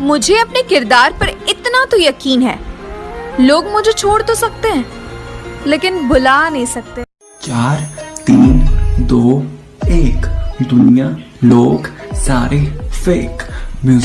मुझे अपने किरदार पर इतना तो यकीन है। लोग मुझे छोड़ तो सकते हैं, लेकिन भुला नहीं सकते। चार, तीन, दो, एक। दुनिया, लोग, सारे फेक म्यूज़िक